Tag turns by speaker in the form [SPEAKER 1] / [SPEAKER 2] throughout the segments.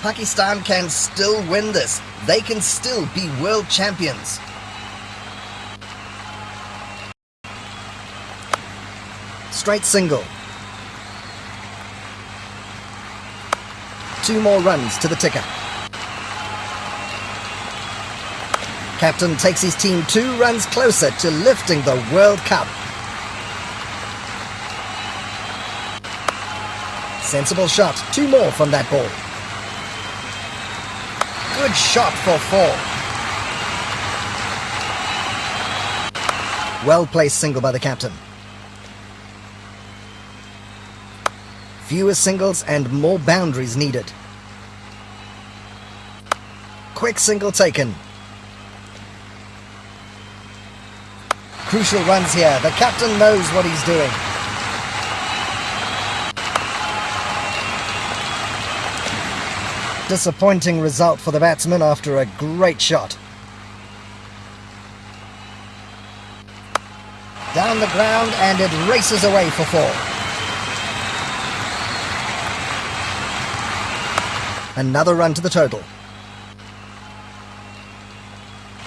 [SPEAKER 1] Pakistan can still win this. They can still be world champions. Straight single. Two more runs to the ticker. Captain takes his team two runs closer to lifting the World Cup. Sensible shot. Two more from that ball. Good shot for four. Well placed single by the captain. Fewer singles and more boundaries needed. Quick single taken. Crucial runs here. The captain knows what he's doing. Disappointing result for the batsman after a great shot. Down the ground and it races away for four. Another run to the total.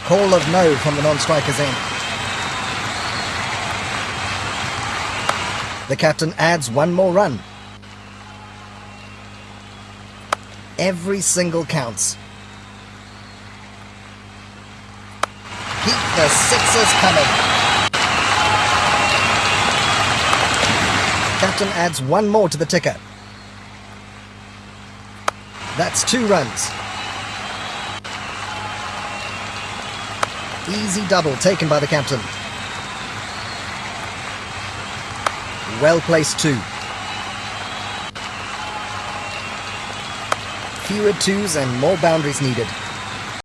[SPEAKER 1] Call of no from the non-striker's end. The captain adds one more run. Every single counts. Keep the sixes coming. Captain adds one more to the ticker. That's two runs. Easy double taken by the captain. Well placed two. Fewer twos and more boundaries needed.